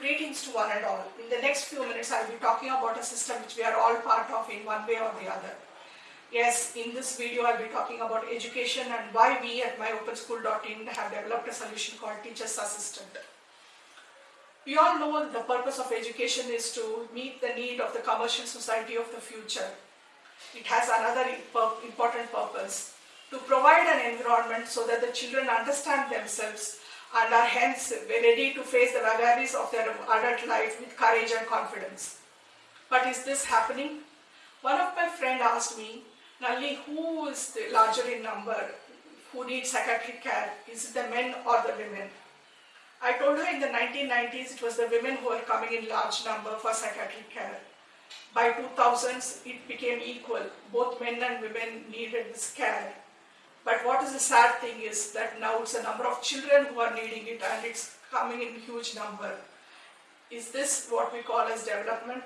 Greetings to one and all. In the next few minutes, I'll be talking about a system which we are all part of in one way or the other. Yes, in this video, I'll be talking about education and why we at myopenschool.in have developed a solution called Teacher's Assistant. We all know the purpose of education is to meet the need of the commercial society of the future. It has another important purpose to provide an environment so that the children understand themselves and are hence ready to face the vagaries of their adult life with courage and confidence. But is this happening? One of my friends asked me, Nalli, who is the larger in number who needs psychiatric care? Is it the men or the women? I told her in the 1990s it was the women who were coming in large number for psychiatric care. By 2000s it became equal. Both men and women needed this care. But what is the sad thing is that now it's a number of children who are needing it and it's coming in huge number. Is this what we call as development?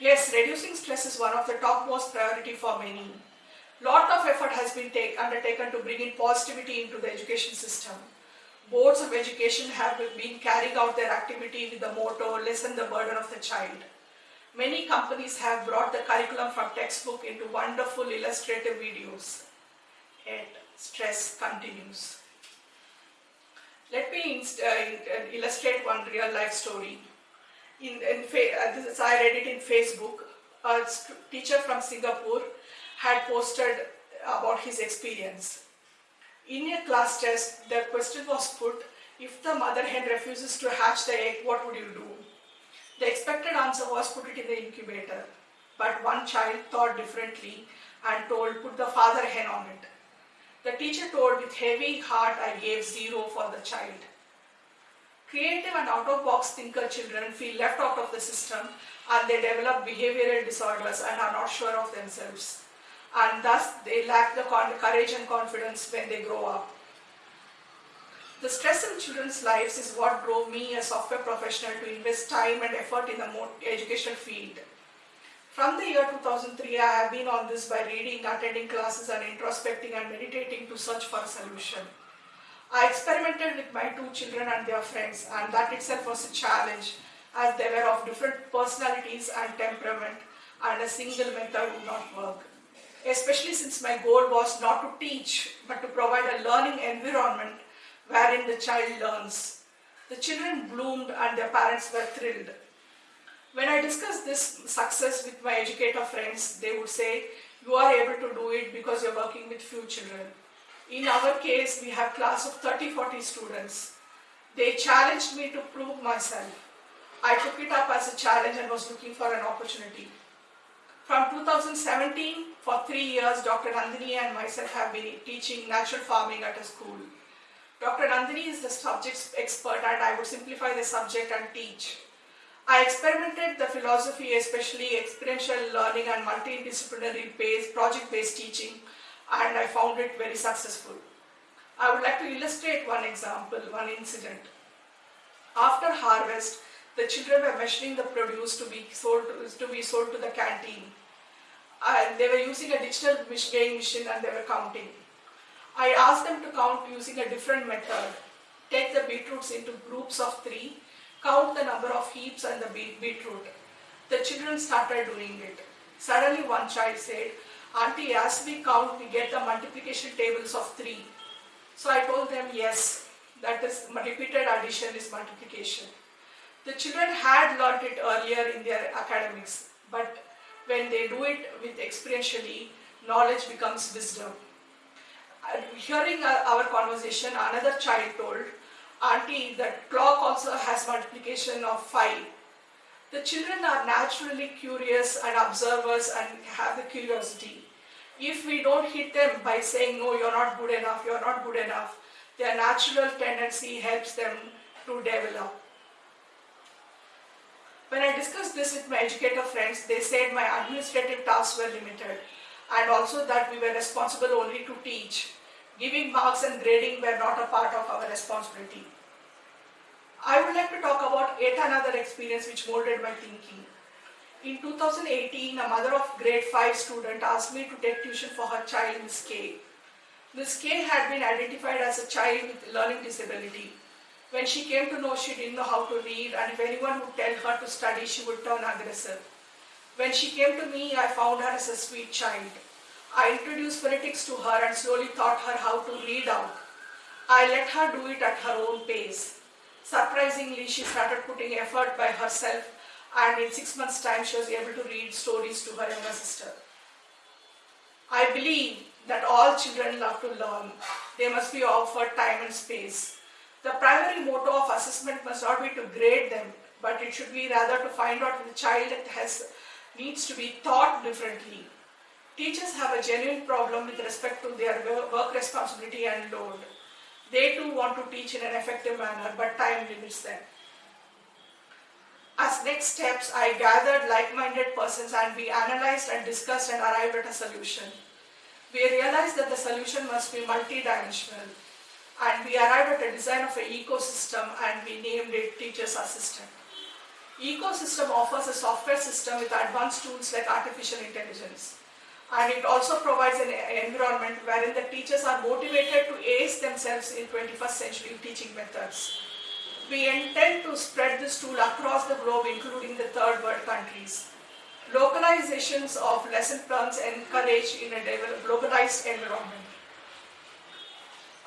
Yes, reducing stress is one of the topmost priority for many. Lot of effort has been take, undertaken to bring in positivity into the education system. Boards of education have been carrying out their activity with the motto, lessen the burden of the child. Many companies have brought the curriculum from textbook into wonderful illustrative videos. Yet stress continues. Let me uh, illustrate one real life story. In, in uh, this, I read it in Facebook. A teacher from Singapore had posted about his experience. In a class test, the question was put, if the mother hen refuses to hatch the egg, what would you do? The expected answer was put it in the incubator. But one child thought differently and told put the father hen on it. The teacher told with heavy heart I gave zero for the child. Creative and out-of-box thinker children feel left out of the system and they develop behavioral disorders and are not sure of themselves. And thus they lack the courage and confidence when they grow up. The stress in children's lives is what drove me, a software professional, to invest time and effort in the educational field. From the year 2003, I have been on this by reading, attending classes and introspecting and meditating to search for a solution. I experimented with my two children and their friends and that itself was a challenge as they were of different personalities and temperament and a single method would not work. Especially since my goal was not to teach but to provide a learning environment wherein the child learns. The children bloomed and their parents were thrilled. When I discussed this success with my educator friends, they would say, you are able to do it because you're working with few children. In our case, we have class of 30-40 students. They challenged me to prove myself. I took it up as a challenge and was looking for an opportunity. From 2017, for three years, Dr. Nandini and myself have been teaching natural farming at a school. Dr. Nandini is the subject expert and I would simplify the subject and teach. I experimented the philosophy, especially experiential learning and multidisciplinary based, project-based teaching and I found it very successful. I would like to illustrate one example, one incident. After harvest, the children were measuring the produce to be sold to, be sold to the canteen. And they were using a digital weighing machine and they were counting. I asked them to count using a different method. Take the beetroots into groups of three, count the number of heaps and the beetroot. The children started doing it. Suddenly one child said, Auntie, as we count, we get the multiplication tables of three. So I told them, yes, that is repeated addition is multiplication. The children had learnt it earlier in their academics, but when they do it with experientially, knowledge becomes wisdom hearing our conversation, another child told, Auntie, the clock also has multiplication of 5. The children are naturally curious and observers and have the curiosity. If we don't hit them by saying, no, you're not good enough, you're not good enough, their natural tendency helps them to develop. When I discussed this with my educator friends, they said my administrative tasks were limited and also that we were responsible only to teach. Giving marks and grading were not a part of our responsibility. I would like to talk about yet another experience which molded my thinking. In 2018, a mother of grade 5 student asked me to take tuition for her child, Miss K. Miss K had been identified as a child with learning disability. When she came to know she didn't know how to read and if anyone would tell her to study, she would turn aggressive. When she came to me, I found her as a sweet child. I introduced phonetics to her and slowly taught her how to read out. I let her do it at her own pace. Surprisingly, she started putting effort by herself and in six months' time she was able to read stories to her younger sister. I believe that all children love to learn. They must be offered time and space. The primary motto of assessment must not be to grade them, but it should be rather to find out if the child has needs to be taught differently. Teachers have a genuine problem with respect to their work responsibility and load. They too want to teach in an effective manner, but time limits them. As next steps, I gathered like-minded persons and we analyzed and discussed and arrived at a solution. We realized that the solution must be multidimensional and we arrived at a design of an ecosystem and we named it Teacher's Assistant. Ecosystem offers a software system with advanced tools like artificial intelligence. And it also provides an environment wherein the teachers are motivated to ace themselves in 21st century teaching methods. We intend to spread this tool across the globe, including the third world countries. Localizations of lesson plans encouraged in a globalized environment.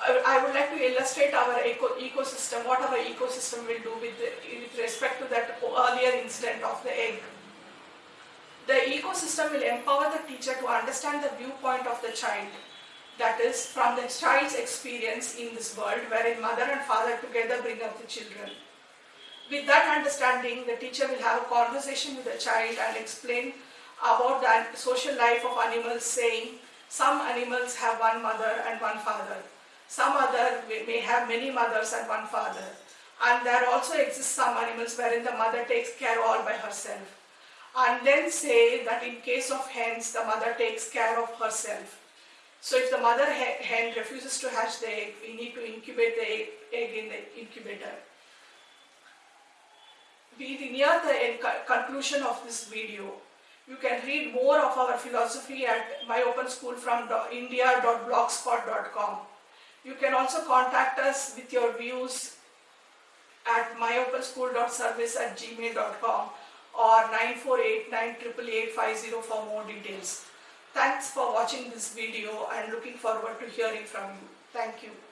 I would like to illustrate our eco ecosystem, what our ecosystem will do with, the, with respect to that earlier incident of the egg. The ecosystem will empower the teacher to understand the viewpoint of the child that is from the child's experience in this world wherein mother and father together bring up the children. With that understanding, the teacher will have a conversation with the child and explain about the social life of animals saying some animals have one mother and one father. Some other may have many mothers and one father. And there also exist some animals wherein the mother takes care all by herself. And then say that in case of hens, the mother takes care of herself. So if the mother hen refuses to hatch the egg, we need to incubate the egg in the incubator. We near the conclusion of this video. You can read more of our philosophy at myopenschoolfromindia.blogspot.com. You can also contact us with your views at myopenschool.service at gmail.com or 948 for more details. Thanks for watching this video and looking forward to hearing from you. Thank you.